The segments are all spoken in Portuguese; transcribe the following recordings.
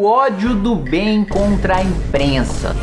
o ódio do bem contra a imprensa.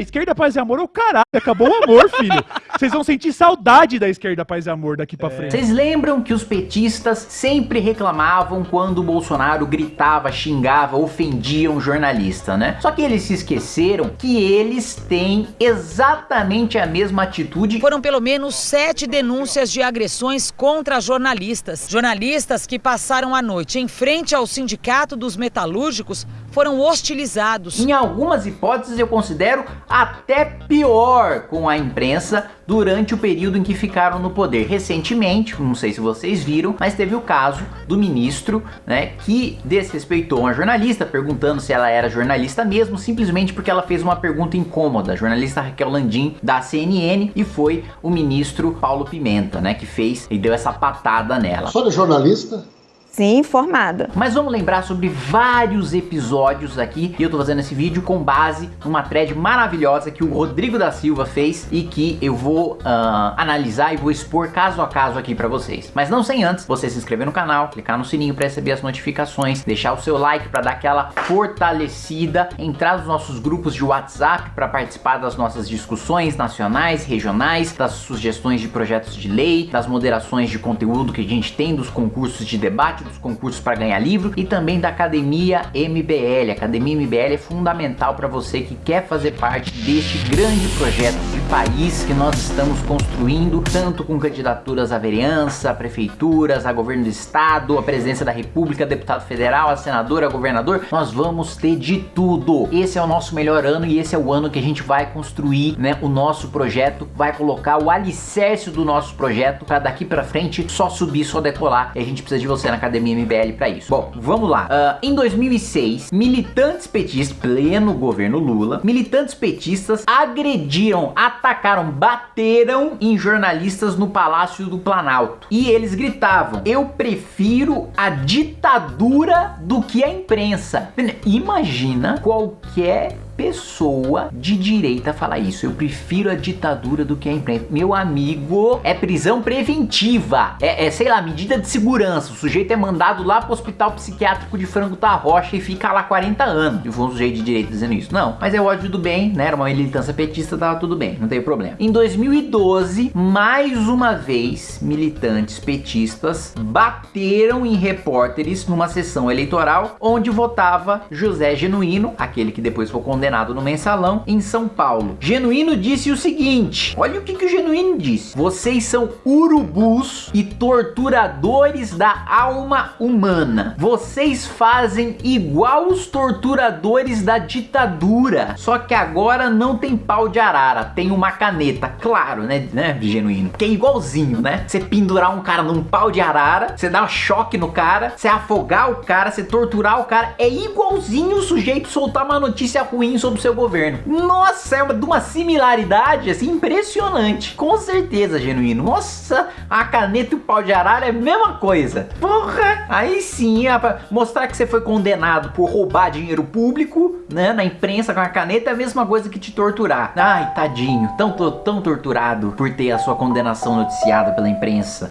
A esquerda, paz e amor é o caralho. Acabou o amor, filho. Vocês vão sentir saudade da esquerda, paz e amor daqui pra frente. Vocês lembram que os petistas sempre reclamavam quando o Bolsonaro gritava, xingava, ofendia um jornalista, né? Só que eles se esqueceram que eles têm exatamente a mesma atitude. Foram pelo menos sete denúncias de agressões contra jornalistas. Jornalistas que passaram a noite em frente ao Sindicato dos Metalúrgicos foram hostilizados. Em algumas hipóteses eu considero até pior com a imprensa durante o período em que ficaram no poder. Recentemente, não sei se vocês viram, mas teve o caso do ministro, né, que desrespeitou uma jornalista, perguntando se ela era jornalista mesmo, simplesmente porque ela fez uma pergunta incômoda. A jornalista Raquel Landim, da CNN, e foi o ministro Paulo Pimenta, né, que fez e deu essa patada nela. Sou jornalista? Sim, formada. Mas vamos lembrar sobre vários episódios aqui e eu tô fazendo esse vídeo com base numa thread maravilhosa que o Rodrigo da Silva fez e que eu vou uh, analisar e vou expor caso a caso aqui pra vocês. Mas não sem antes você se inscrever no canal, clicar no sininho pra receber as notificações, deixar o seu like pra dar aquela fortalecida, entrar nos nossos grupos de WhatsApp pra participar das nossas discussões nacionais, regionais, das sugestões de projetos de lei, das moderações de conteúdo que a gente tem, dos concursos de debate dos concursos para ganhar livro e também da Academia MBL. A Academia MBL é fundamental para você que quer fazer parte deste grande projeto de país que nós estamos construindo, tanto com candidaturas à vereança, a prefeituras, a governo do estado, a presidência da república, deputado federal, a senadora, a governador, nós vamos ter de tudo. Esse é o nosso melhor ano e esse é o ano que a gente vai construir, né, o nosso projeto, vai colocar o alicerce do nosso projeto para daqui para frente só subir, só decolar. E a gente precisa de você na Academia Academia MBL para isso. Bom, vamos lá. Uh, em 2006, militantes petistas, pleno governo Lula, militantes petistas agrediram, atacaram, bateram em jornalistas no Palácio do Planalto. E eles gritavam, eu prefiro a ditadura do que a imprensa. Imagina qualquer pessoa de direita falar isso. Eu prefiro a ditadura do que a imprensa. Meu amigo, é prisão preventiva. É, é, sei lá, medida de segurança. O sujeito é mandado lá pro hospital psiquiátrico de Frango da Rocha e fica lá 40 anos. E foi um sujeito de direita dizendo isso. Não, mas é ódio do bem, né? Era uma militância petista, tava tudo bem, não tem problema. Em 2012, mais uma vez, militantes petistas bateram em repórteres numa sessão eleitoral onde votava José Genuíno, aquele que depois foi condenado condenado no mensalão em São Paulo. Genuíno disse o seguinte, olha o que, que o Genuíno disse. Vocês são urubus e torturadores da alma humana. Vocês fazem igual os torturadores da ditadura. Só que agora não tem pau de arara, tem uma caneta. Claro, né, né, Genuíno? Que é igualzinho, né? Você pendurar um cara num pau de arara, você dar um choque no cara, você afogar o cara, você torturar o cara. É igualzinho o sujeito soltar uma notícia ruim sobre o seu governo. Nossa, é uma, de uma similaridade assim impressionante. Com certeza, genuíno. Nossa, a caneta e o pau de arara é a mesma coisa. Porra, aí sim, mostrar que você foi condenado por roubar dinheiro público, né, na imprensa com a caneta é a mesma coisa que te torturar. Ai, tadinho, tão, tão torturado por ter a sua condenação noticiada pela imprensa.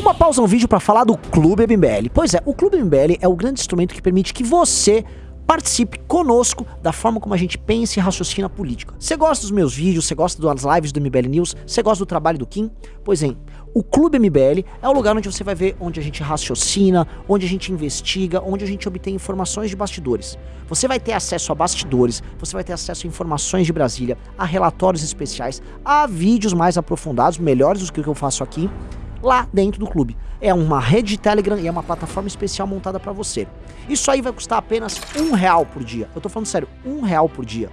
Uma pausa no vídeo para falar do Clube MBL. Pois é, o Clube MBL é o grande instrumento que permite que você participe conosco da forma como a gente pensa e raciocina política. Você gosta dos meus vídeos, você gosta das lives do MBL News, você gosta do trabalho do Kim? Pois bem, o Clube MBL é o lugar onde você vai ver onde a gente raciocina, onde a gente investiga, onde a gente obtém informações de bastidores. Você vai ter acesso a bastidores, você vai ter acesso a informações de Brasília, a relatórios especiais, a vídeos mais aprofundados, melhores do que o que eu faço aqui, lá dentro do clube. É uma rede de Telegram e é uma plataforma especial montada para você. Isso aí vai custar apenas um real por dia. Eu tô falando sério, um real por dia.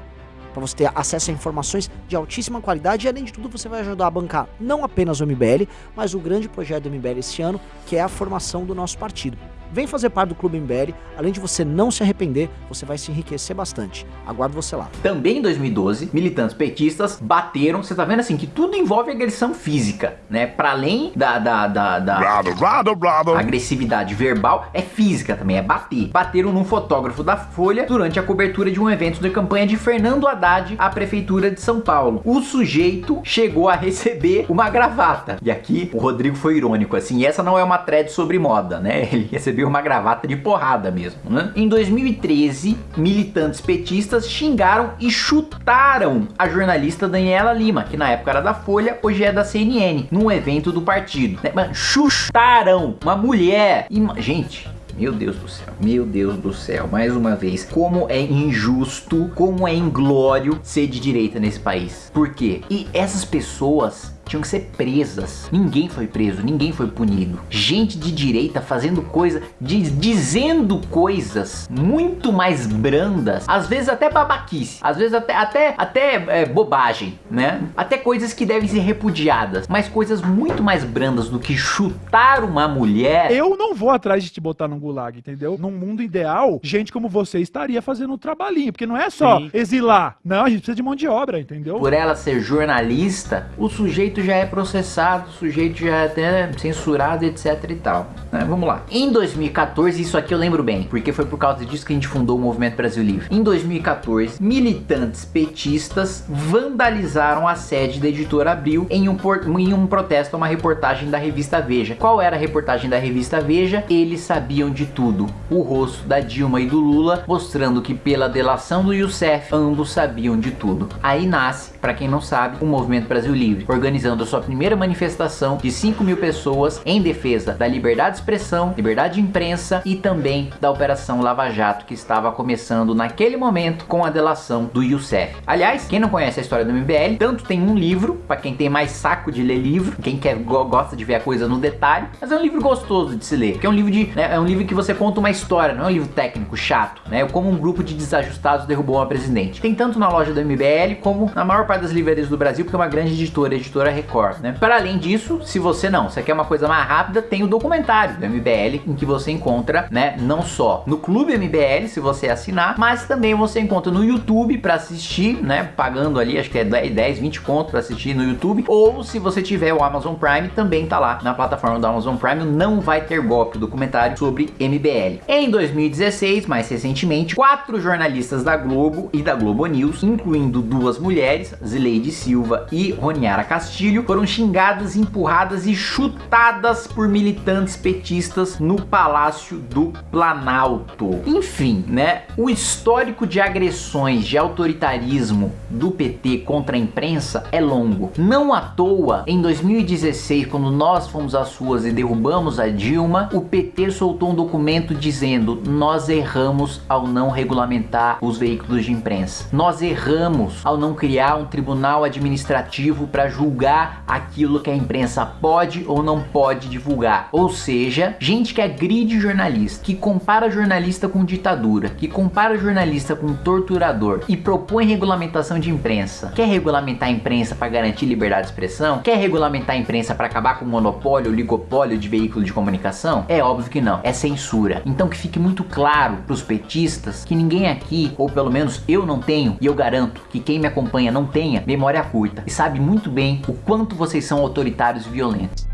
Para você ter acesso a informações de altíssima qualidade e além de tudo você vai ajudar a bancar não apenas o MBL, mas o grande projeto do MBL esse ano, que é a formação do nosso partido. Vem fazer parte do Clube MBL, além de você não se arrepender, você vai se enriquecer bastante. Aguardo você lá. Também em 2012, militantes petistas bateram, você tá vendo assim, que tudo envolve agressão física, né? Para além da, da, da, da brado, brado, brado. agressividade verbal, é física também, é bater. Bateram num fotógrafo da Folha durante a cobertura de um evento de campanha de Fernando Haddad à Prefeitura de São Paulo. O sujeito chegou a receber uma gravata. E aqui o Rodrigo foi irônico, assim, essa não é uma thread sobre moda, né? Ele recebeu recebeu uma gravata de porrada mesmo, né? Em 2013, militantes petistas xingaram e chutaram a jornalista Daniela Lima, que na época era da Folha, hoje é da CNN, num evento do partido. Né? Chutaram uma mulher. E, gente, meu Deus do céu, meu Deus do céu, mais uma vez, como é injusto, como é inglório ser de direita nesse país. Por quê? E essas pessoas tinham que ser presas. Ninguém foi preso, ninguém foi punido. Gente de direita fazendo coisa, dizendo coisas muito mais brandas, às vezes até babaquice, às vezes até, até, até é, bobagem, né? Até coisas que devem ser repudiadas, mas coisas muito mais brandas do que chutar uma mulher. Eu não vou atrás de te botar num gulag, entendeu? Num mundo ideal, gente como você estaria fazendo um trabalhinho, porque não é só Sim. exilar. Não, a gente precisa de mão de obra, entendeu? Por ela ser jornalista, o sujeito sujeito já é processado, o sujeito já é até censurado, etc e tal. Né? Vamos lá. Em 2014, isso aqui eu lembro bem, porque foi por causa disso que a gente fundou o Movimento Brasil Livre. Em 2014, militantes petistas vandalizaram a sede da editora Abril em um, em um protesto a uma reportagem da revista Veja. Qual era a reportagem da revista Veja? Eles sabiam de tudo. O rosto da Dilma e do Lula, mostrando que pela delação do Youssef, ambos sabiam de tudo. Aí nasce, para quem não sabe, o Movimento Brasil Livre, organizando realizando sua primeira manifestação de 5 mil pessoas em defesa da liberdade de expressão, liberdade de imprensa e também da Operação Lava Jato que estava começando naquele momento com a delação do Youssef. Aliás, quem não conhece a história do MBL, tanto tem um livro, para quem tem mais saco de ler livro, quem quer gosta de ver a coisa no detalhe, mas é um livro gostoso de se ler, que é um livro de né, é um livro que você conta uma história, não é um livro técnico chato, né? Como um grupo de desajustados derrubou uma presidente. Tem tanto na loja do MBL como na maior parte das livrarias do Brasil, porque é uma grande editora, editora Record, né? Para além disso, se você não, você quer uma coisa mais rápida, tem o documentário do MBL, em que você encontra, né, não só no Clube MBL, se você assinar, mas também você encontra no YouTube para assistir, né, pagando ali, acho que é 10, 20 conto para assistir no YouTube, ou se você tiver o Amazon Prime, também tá lá na plataforma do Amazon Prime, não vai ter golpe, o documentário sobre MBL. Em 2016, mais recentemente, quatro jornalistas da Globo e da Globo News, incluindo duas mulheres, Zileide Silva e Roniara Castilho, foram xingadas, empurradas e chutadas por militantes petistas no Palácio do Planalto. Enfim, né, o histórico de agressões de autoritarismo do PT contra a imprensa é longo. Não à toa, em 2016, quando nós fomos às ruas e derrubamos a Dilma, o PT soltou um documento dizendo nós erramos ao não regulamentar os veículos de imprensa. Nós erramos ao não criar um tribunal administrativo para julgar a aquilo que a imprensa pode ou não pode divulgar. Ou seja, gente que agride jornalista, que compara jornalista com ditadura, que compara jornalista com torturador e propõe regulamentação de imprensa. Quer regulamentar a imprensa para garantir liberdade de expressão? Quer regulamentar a imprensa para acabar com o monopólio, o ligopólio de veículo de comunicação? É óbvio que não, é censura. Então que fique muito claro para os petistas que ninguém aqui, ou pelo menos eu não tenho, e eu garanto que quem me acompanha não tenha, memória curta e sabe muito bem o quanto você vocês são autoritários e violentos.